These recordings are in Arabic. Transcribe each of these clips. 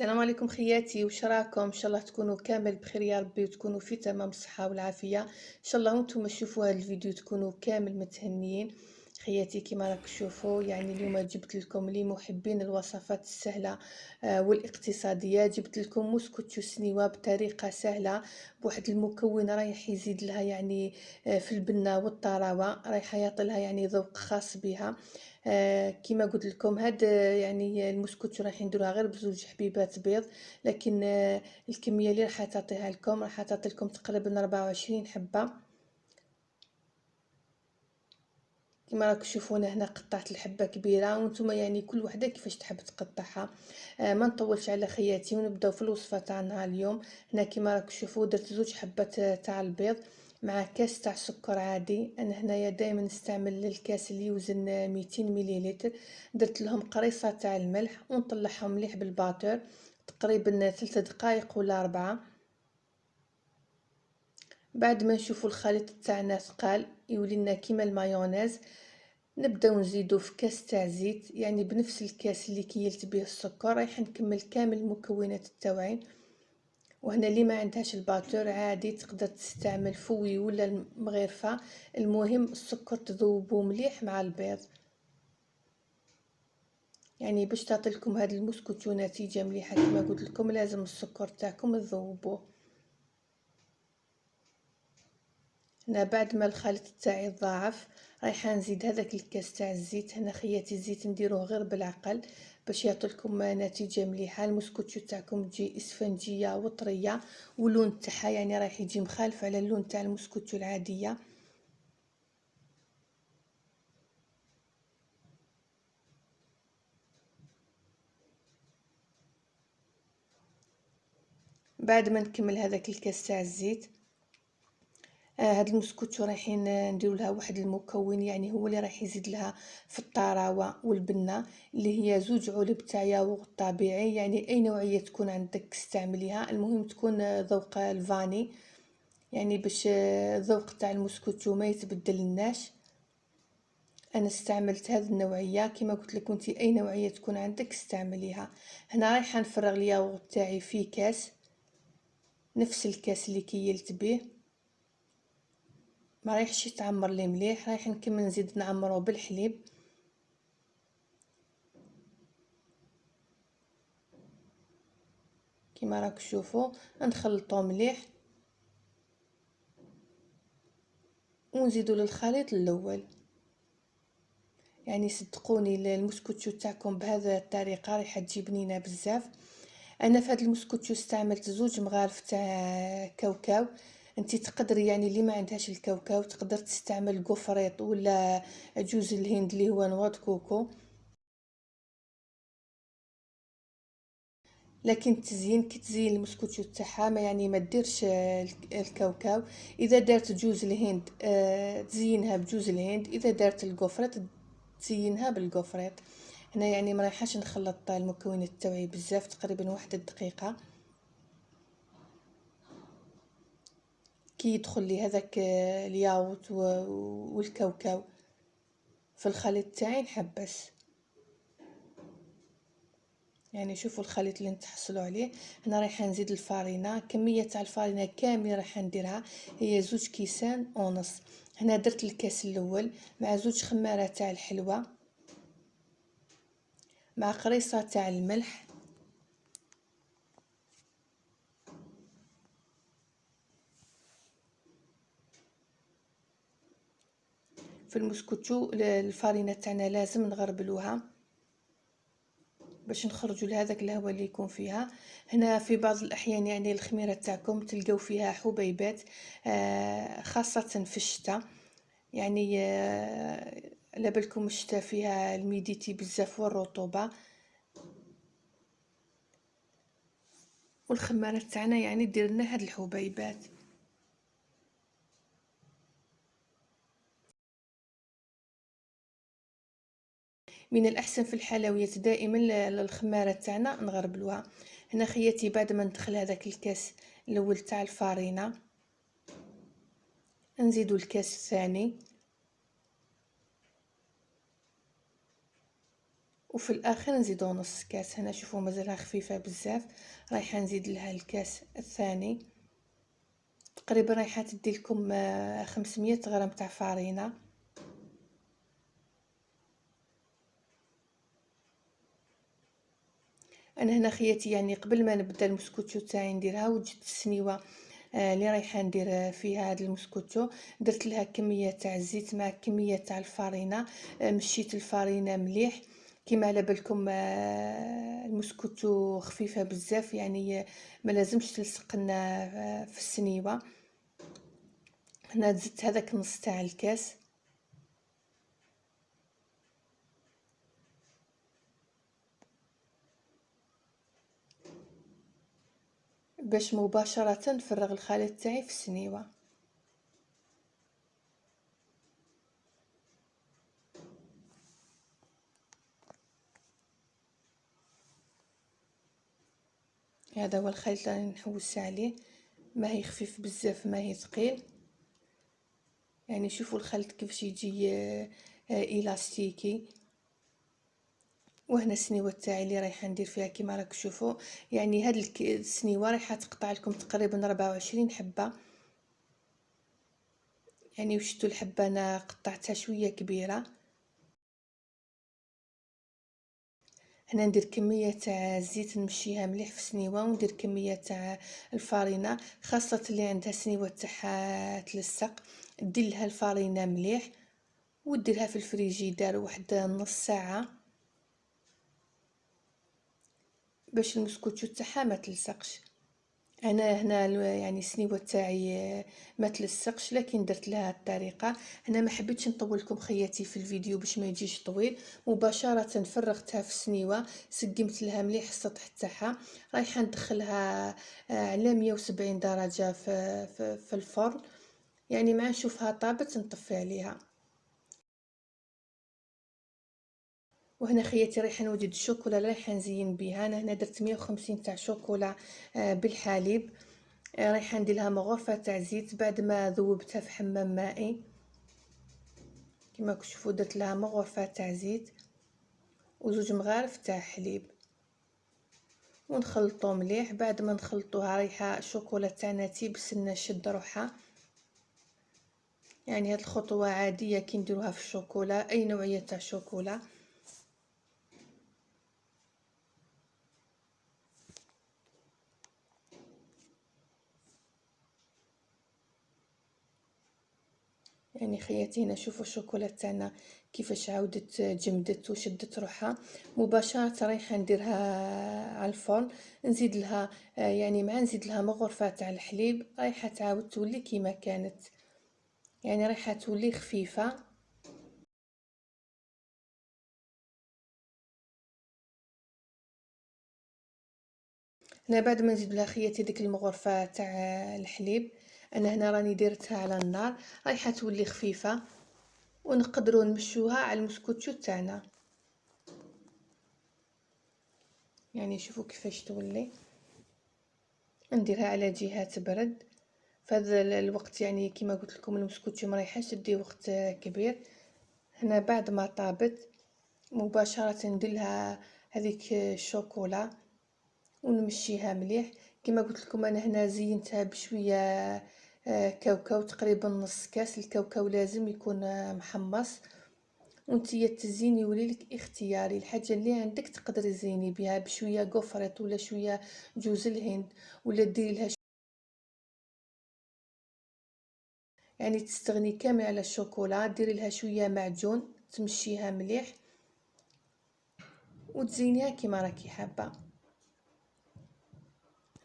السلام عليكم خياتي وش راكم إن شاء الله تكونوا كامل بخير يا ربي وتكونوا في تمام الصحه والعافية. إن شاء الله وأنتم تشوفوا هذا الفيديو تكونوا كامل متهنيين. خياتي كما راك تشوفوا يعني اليوم جبت لكم لمحبين الوصفات السهلة آه والاقتصادية. جبت لكم موسكوتشو سنيوه بطريقة سهلة بواحد المكون رايح يزيد لها يعني آه في البنة والطراوة رايح يعطي لها يعني ذوق خاص بها. آه كما قلت لكم هاد يعني المسكوت راح نديروها غير بزوج حبيبات بيض لكن آه الكمية اللي راح تعطيها لكم راح تعطي لكم تقريبا 24 حبة. كما راك تشوفون هنا قطعت الحبة كبيرة وأنتم يعني كل وحدة كيفاش تحب تقطعها. آه ما نطولش على خياتي ونبداو في الوصفة تاعنا اليوم. هنا كما راك تشوفوا درت زوج حبات تاع البيض مع كاس تاع سكر عادي. أنا هنايا دائما نستعمل الكاس اللي يوزن 200 مليلتر. درت لهم قريصة تاع الملح ونطلعهم مليح بال batteur تقريبا ثلاثة دقائق ولا أربعة. بعد ما نشوفوا الخليط تاعنا ثقال يولي لنا كيما المايونيز. نبداو نزيدو في كاس تاع زيت يعني بنفس الكاس اللي كيلت به السكر رايح نكمل كامل المكونات التوعين. وهنا اللي ما عندهاش ال batteur عادي تقدر تستعمل fouet ولا المغرفة. المهم السكر تذوبو مليح مع البيض. يعني باش تعطي لكم هذا المسكوتو نتيجه مليحة كما قلت لكم لازم السكر تاعكم تذوبوه. هنا بعد ما الخليط تاعي تضاعف رايحه نزيد هذاك الكاس تاع الزيت. هنا خياتي الزيت نديروه غير بالعقل باش يعطيكم نتيجة مليحة. المسكوتشو تاعكم تجي إسفنجية وطرية واللون تاعها يعني رايح يجي مخالف على اللون تاع المسكوتشو العادية. بعد ما نكمل هذاك الكاس تاع الزيت هاد المسكوتشو رايحين نديرو لها واحد المكون يعني هو اللي راح يزيد لها في الطراوة والبنة اللي هي زوج علب تاع ياغورت طبيعي يعني أي نوعية تكون عندك استعمليها المهم تكون ذوق الفاني يعني باش الذوق تاع المسكوتشو ما يتبدلناش أنا استعملت هذه النوعية كما قلت لكم انت أي نوعية تكون عندك استعمليها. هنا رايحه نفرغ الياغورت تاعي في كاس نفس الكاس اللي كيلت به. ما رايحش يتعمر لي مليح رايح نكمل نزيد نعمره بالحليب. كما راك تشوفوا نخلطو مليح ونزيدو للخليط الأول. يعني صدقوني المسكوتشو تاعكم بهذا الطريقة راح تجي بنينه بزاف. أنا في هذا المسكوتشو استعملت زوج مغارف تاع كاوكاو. انت تقدري يعني اللي ما عندهاش الكاوكاو تقدر تستعمل قفريط ولا جوز الهند اللي هو نواة كوكو. لكن التزيين كي تزين المسكوتشو تاعها ما يعني ما ديرش الكاوكاو. إذا دارت جوز الهند آه تزينها بجوز الهند. إذا دارت ال gaufrette تزينها بال gaufrette هنا يعني ما رايحاش نخلط المكونات تاعي بزاف تقريبا واحد الدقيقة. كي يدخل لي هذاك الياوت والكاوكاو. في الخليط تاعي نحبس. يعني شوفوا الخليط اللي نتحصلوا عليه. هنا رايحة نزيد الفارينة. كمية تاع الفارينة كاملة راح نديرها. هي زوج كيسان ونص هنا درت الكاس الأول مع زوج خمارة تاع الحلوة مع قريصة تاع الملح. في المسكوتشو الفارينه تاعنا لازم نغربلوها باش نخرجوا لهذاك الهواء اللي يكون فيها. هنا في بعض الأحيان يعني الخميرة تاعكم تلقاو فيها حبيبات آه خاصة في الشتاء. يعني آه على بالكم الشتاء فيها الميديتي بزاف والرطوبة. والخمارة تاعنا يعني دير لنا هاد الحبيبات. من الأحسن في الحلويات دائما الخماره تاعنا نغربلوها. هنا خياتي بعد ما ندخل هذاك الكاس الأول تاع الفارينة. نزيدو الكاس الثاني. وفي الآخر نزيدو نص كاس. هنا شوفوا مازالها خفيفة بزاف. رايحة نزيد لها الكاس الثاني. تقريبا رايحة تدي لكم 500 غرام تاع فارينة. أنا هنا خياتي يعني قبل ما نبدأ المسكوتشو تاعي نديرها وجدت السنيوة آه اللي رايحة ندير فيها هذا المسكوتشو. درت لها كمية تاع الزيت مع كمية تاع الفارينة آه مشيت الفارينة مليح. كيما على بالكم آه المسكوتشو خفيفة بزاف يعني ما لازمش تلصق لنا آه، في السنيوة. هنا زدت هذاك نص تاع الكاس. باش مباشرة نفرغ الخليط تاعي في السنيوة. هذا هو الخليط اللي نحوس عليه. ما هي خفيف بزاف ما هي ثقيل. يعني شوفوا الخليط كيفاش يجي آه، آه، إلاستيكي. وهنا السنيوه تاعي اللي رايحة ندير فيها كيما راك تشوفوا يعني هاد السنيوة رايحة تقطع لكم تقريبا 24 حبة. يعني وشتو الحبة؟ أنا قطعتها شوية كبيرة. هنا ندير كمية تاع الزيت نمشيها مليح في السنيوة وندير كمية تاع الفارينة خاصة اللي عندها سنيوه تاعها تلصق. دير لها الفارينة مليح وديرها في الفريجيدار واحد نص ساعة. باش المسكوتشو تاعها ما تلصقش. أنا هنا يعني السنيوة تاعي ما تلصقش لكن درت لها الطريقة. هنا ما حبيتش نطول لكم خياتي في الفيديو باش ما يجيش طويل. مباشرة فرغتها في السنيوة سقمت لها مليح السطح تاعها. رايحة ندخلها آه، على 170 درجة في, في, في الفرن. يعني مع نشوفها طابت نطفي عليها. وهنا خياتي رايحه نوجد الشوكولا رايحه نزين بها. أنا هنا درت 150 تاع شوكولا آه، بالحليب. آه، رايحة ندير لها مغرفة تاع زيت بعد ما ذوبتها في حمام مائي. كما تشوفوا درت لها مغرفة تاع زيت وزوج مغارف تاع حليب. ونخلطو مليح. بعد ما نخلطوها رايحة الشوكولا تاعنا تيبسلنا شد روحها. يعني هاد الخطوة عادية كي نديروها في الشوكولا أي نوعية تاع شوكولا. يعني خياتي هنا شوفوا الشوكولا تاعنا كيفاش عاودت جمدت وشدت روحها. مباشرة رايحة نديرها على الفرن نزيد لها يعني مع نزيد لها مغرفه تاع الحليب رايحة تعاود تولي كيما كانت. يعني رايحة تولي خفيفة. هنا بعد ما نزيد لها خياتي ديك المغرفة تاع الحليب. أنا هنا راني ديرتها على النار رايحة تولي خفيفة ونقدروا نمشوها على المسكوتشو تاعنا. يعني شوفوا كيفاش تولي. نديرها على جهة تبرد فهذا الوقت يعني كما قلت لكم المسكوتشو ما رايحاش تدي وقت كبير. هنا بعد ما طابت مباشرة ندير لها هذيك الشوكولا ونمشيها مليح. كما قلت لكم أنا هنا زينتها بشوية كاوكاو تقريبا نص كاس الكاوكاو لازم يكون آه، محمص. وانتي التزيين يولي لك اختياري. الحاجة اللي عندك تقدري تزيني بها بشوية قفرط ولا شوية جوز الهند ولا ديري لها يعني تستغني كامل على الشوكولا ديري لها شوية معجون تمشيها مليح وتزينيها كيما راكي حابة.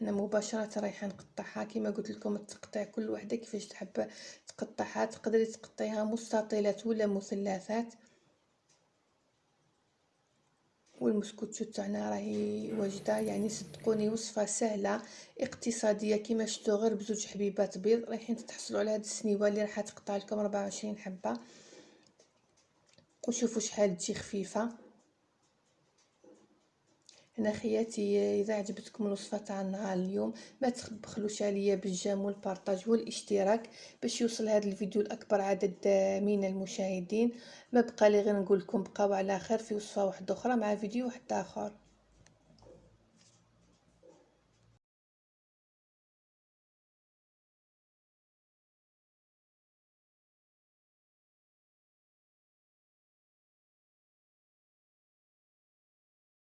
أنا مباشرة رايحه نقطعها كما قلت لكم التقطيع كل وحدة كيفاش تحب تقطعها. تقدري تقطعيها مستطيلات ولا مثلثات. والمسكوتشو تاعنا راهي واجدة يعني صدقوني وصفة سهلة اقتصادية كيما شفتوا غير بزوج حبيبات بيض. رايحين تحصلوا على هاد السنيوة اللي راح تقطع لكم 24 حبة. وشوفوا شحال تجي خفيفة. هنا خياتي إذا عجبتكم الوصفة تاع النهار اليوم ما تبخلوش عليا بالجيم والبارطاج والاشتراك باش يوصل هذا الفيديو لأكبر عدد من المشاهدين. ما بقى لي غير نقول لكم بقاو على خير في وصفة واحدة أخرى مع فيديو واحد آخر.